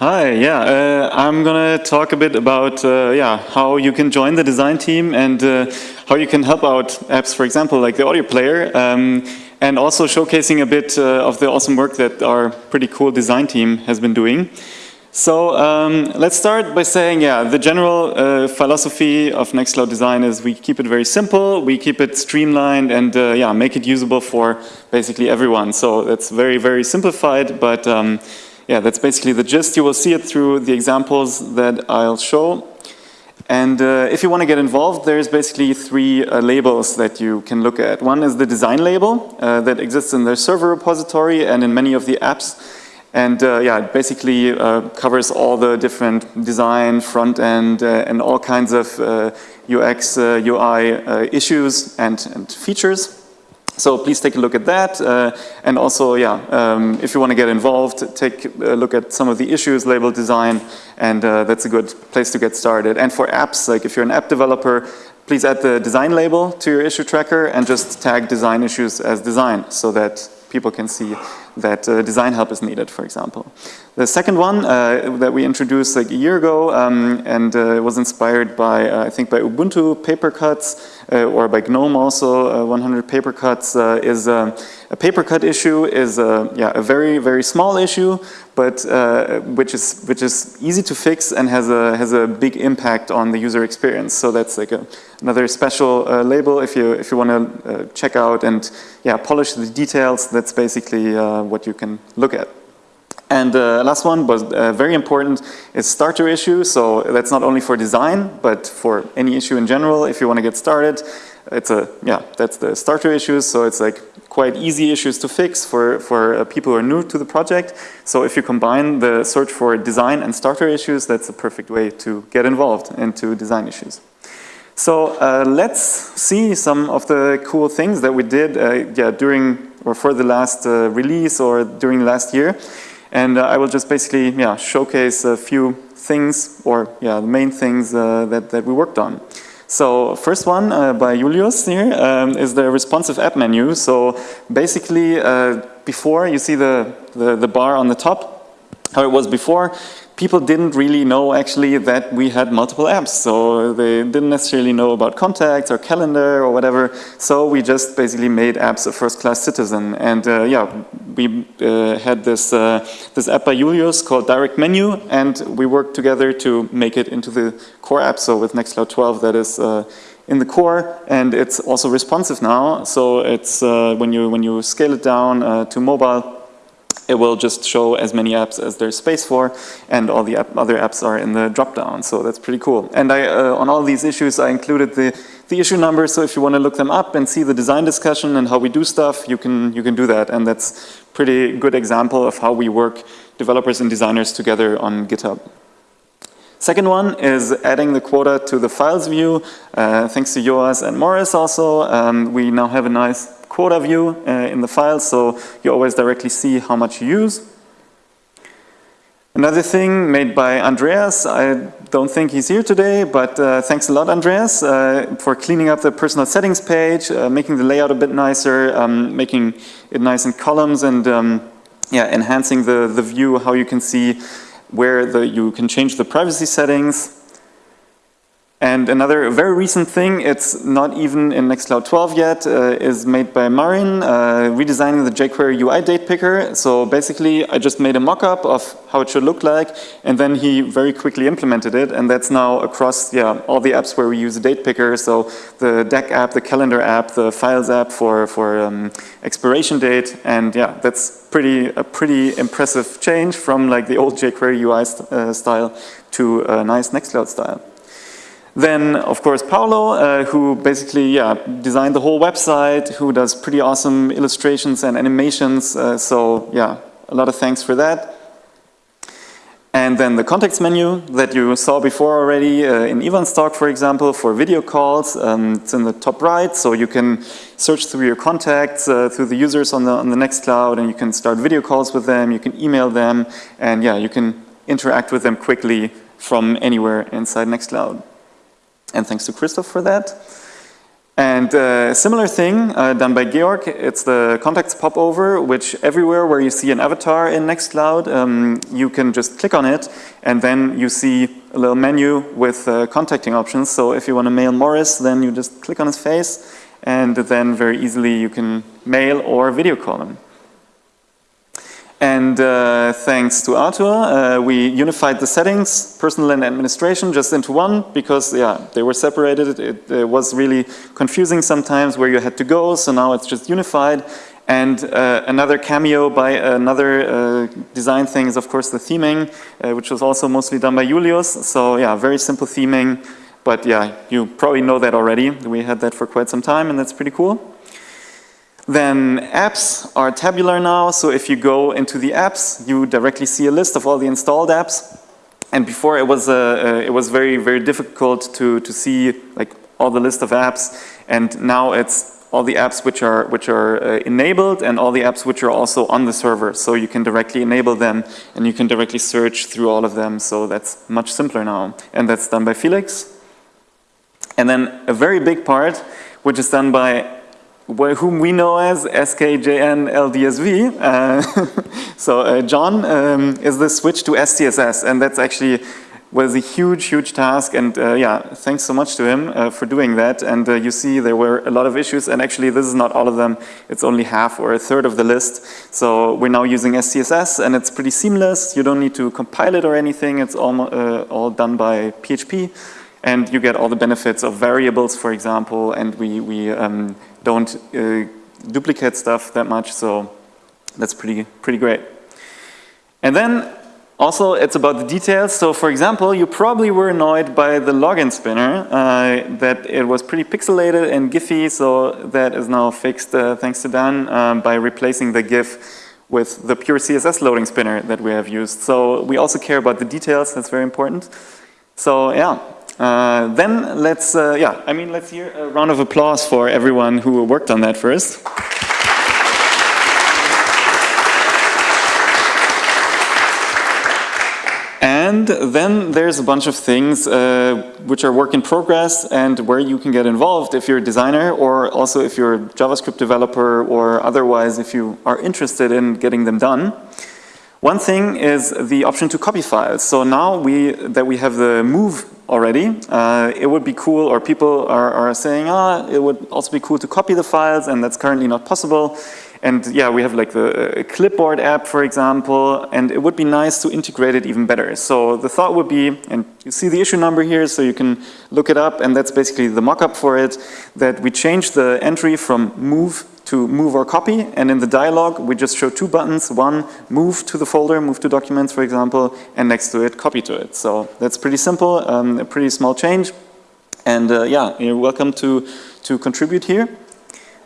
Hi, yeah, uh, I'm gonna talk a bit about uh, yeah how you can join the design team and uh, how you can help out apps, for example, like the audio player, um, and also showcasing a bit uh, of the awesome work that our pretty cool design team has been doing. So um, let's start by saying, yeah, the general uh, philosophy of Nextcloud design is we keep it very simple, we keep it streamlined, and uh, yeah, make it usable for basically everyone. So that's very, very simplified, but um, yeah, that's basically the gist. You will see it through the examples that I'll show. And uh, if you want to get involved, there's basically three uh, labels that you can look at. One is the design label uh, that exists in the server repository and in many of the apps. And uh, yeah, it basically uh, covers all the different design, front end, uh, and all kinds of UX, UI issues and, and features. So please take a look at that. Uh, and also, yeah, um, if you want to get involved, take a look at some of the issues labeled design, and uh, that's a good place to get started. And for apps, like if you're an app developer, please add the design label to your issue tracker and just tag design issues as design so that people can see that uh, design help is needed, for example. The second one uh, that we introduced like a year ago um, and uh, was inspired by, uh, I think by Ubuntu paper cuts Uh, or by GNOME also, uh, 100 paper cuts uh, is uh, a paper cut issue is a, yeah, a very, very small issue, but which, is, which is easy to fix and has a, has a big impact on the user experience. So that's like a, another special label if you, if you want to check out and yeah, polish the details, that's basically what you can look at. And uh, last one was uh, very important is starter issue. So that's not only for design, but for any issue in general. If you want to get started, it's a yeah, that's the starter issues. So it's like quite easy issues to fix for for uh, people who are new to the project. So if you combine the search for design and starter issues, that's a perfect way to get involved into design issues. So uh, let's see some of the cool things that we did uh, yeah, during or for the last uh, release or during last year. And uh, I will just basically yeah, showcase a few things or yeah, the main things uh, that, that we worked on. So first one uh, by Julius here um, is the responsive app menu. So basically uh, before you see the, the, the bar on the top, how it was before, people didn't really know actually that we had multiple apps. So they didn't necessarily know about contacts or calendar or whatever. So we just basically made apps a first-class citizen. And uh, yeah, we uh, had this, uh, this app by Julius called Direct Menu, and we worked together to make it into the core app. So with Nextcloud 12, that is uh, in the core, and it's also responsive now. So it's uh, when you when you scale it down uh, to mobile, it will just show as many apps as there's space for, and all the app, other apps are in the dropdown. So that's pretty cool. And I, uh, on all these issues, I included the, the issue numbers. So if you want to look them up and see the design discussion and how we do stuff, you can, you can do that. And that's pretty good example of how we work developers and designers together on GitHub. Second one is adding the quota to the files view. Uh, thanks to Joas and Morris also, um, we now have a nice quota view uh, in the file, so you always directly see how much you use. Another thing made by Andreas, I don't think he's here today, but uh, thanks a lot, Andreas, uh, for cleaning up the personal settings page, uh, making the layout a bit nicer, um, making it nice in columns, and um, yeah, enhancing the, the view, how you can see where the, you can change the privacy settings. And another very recent thing, it's not even in Nextcloud 12 yet, uh, is made by Marin, uh, redesigning the jQuery UI date picker. So basically, I just made a mock-up of how it should look like, and then he very quickly implemented it, and that's now across yeah, all the apps where we use a date picker. So the deck app, the calendar app, the files app for, for um, expiration date, and yeah, that's pretty a pretty impressive change from like the old jQuery UI st uh, style to a nice Nextcloud style. Then, of course, Paolo, uh, who basically yeah, designed the whole website, who does pretty awesome illustrations and animations. Uh, so yeah, a lot of thanks for that. And then the contacts menu that you saw before already uh, in Ivan's talk, for example, for video calls. Um, it's in the top right, so you can search through your contacts, uh, through the users on the, on the Nextcloud, and you can start video calls with them, you can email them, and yeah, you can interact with them quickly from anywhere inside Nextcloud and thanks to Christoph for that. And uh, similar thing uh, done by Georg, it's the contacts popover, which everywhere where you see an avatar in Nextcloud, um, you can just click on it and then you see a little menu with uh, contacting options. So if you want to mail Morris, then you just click on his face and then very easily you can mail or video call him. And uh, thanks to Arthur, uh, we unified the settings, personal and administration, just into one because, yeah, they were separated. It, it was really confusing sometimes where you had to go, so now it's just unified. And uh, another cameo by another uh, design thing is, of course, the theming, uh, which was also mostly done by Julius. So, yeah, very simple theming. But, yeah, you probably know that already. We had that for quite some time, and that's pretty cool. Then apps are tabular now, so if you go into the apps, you directly see a list of all the installed apps. And before it was, uh, uh, it was very, very difficult to, to see like all the list of apps. And now it's all the apps which are, which are uh, enabled and all the apps which are also on the server. So you can directly enable them and you can directly search through all of them. So that's much simpler now. And that's done by Felix. And then a very big part, which is done by whom we know as SKJNLDSV. Uh, so uh, John um, is the switch to SCSS, and that's actually was a huge, huge task. And uh, yeah, thanks so much to him uh, for doing that. And uh, you see there were a lot of issues, and actually this is not all of them. It's only half or a third of the list. So we're now using SCSS, and it's pretty seamless. You don't need to compile it or anything. It's all, uh, all done by PHP and you get all the benefits of variables, for example, and we, we um, don't uh, duplicate stuff that much, so that's pretty, pretty great. And then also it's about the details. So for example, you probably were annoyed by the login spinner, uh, that it was pretty pixelated and gify, so that is now fixed uh, thanks to Dan um, by replacing the GIF with the pure CSS loading spinner that we have used. So we also care about the details, that's very important. So yeah, uh, then let's, uh, yeah, I mean, let's hear a round of applause for everyone who worked on that first. And then there's a bunch of things uh, which are work in progress and where you can get involved if you're a designer or also if you're a JavaScript developer or otherwise if you are interested in getting them done. One thing is the option to copy files. So now we, that we have the move already, uh, it would be cool, or people are, are saying, ah, it would also be cool to copy the files, and that's currently not possible. And yeah, we have like the clipboard app, for example, and it would be nice to integrate it even better. So the thought would be, and you see the issue number here, so you can look it up, and that's basically the mockup for it, that we change the entry from move to move or copy. And in the dialog, we just show two buttons. One, move to the folder, move to documents, for example, and next to it, copy to it. So that's pretty simple, um, a pretty small change. And uh, yeah, you're welcome to, to contribute here.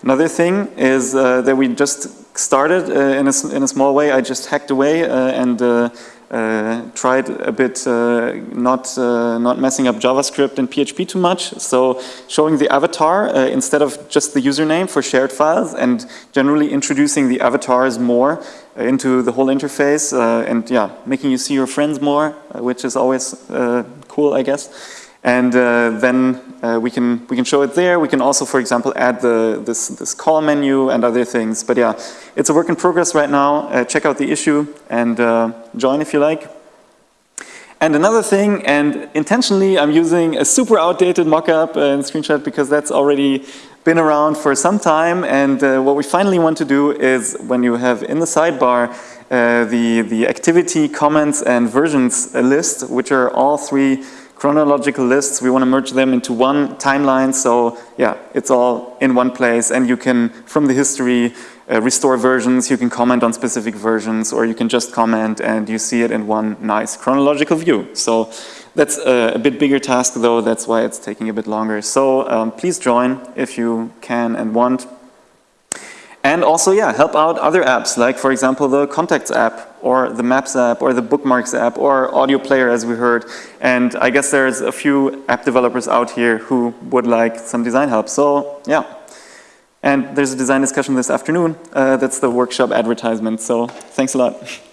Another thing is uh, that we just started uh, in, a, in a small way. I just hacked away uh, and uh, uh, tried a bit uh, not, not messing up JavaScript and PHP too much. So showing the avatar instead of just the username for shared files and generally introducing the avatars more into the whole interface and yeah, making you see your friends more, which is always cool, I guess. And uh, then uh, we can we can show it there. We can also, for example, add the this this call menu and other things. But yeah, it's a work in progress right now. Uh, check out the issue and uh, join if you like. And another thing, and intentionally I'm using a super outdated mockup and screenshot because that's already been around for some time. And uh, what we finally want to do is when you have in the sidebar uh, the the activity, comments, and versions list, which are all three chronological lists. We want to merge them into one timeline. So yeah, it's all in one place and you can, from the history, uh, restore versions, you can comment on specific versions or you can just comment and you see it in one nice chronological view. So that's a, a bit bigger task though, that's why it's taking a bit longer. So um, please join if you can and want. And also, yeah, help out other apps, like for example, the Contacts app, or the Maps app, or the Bookmarks app, or Audio Player, as we heard. And I guess there's a few app developers out here who would like some design help. So, yeah. And there's a design discussion this afternoon. Uh, that's the workshop advertisement. So, thanks a lot.